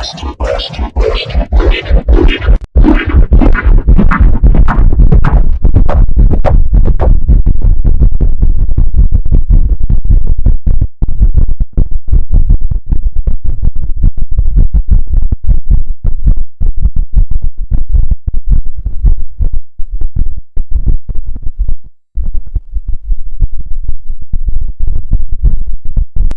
West, west, west.